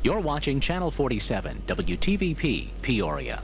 You're watching Channel 47, WTVP, Peoria.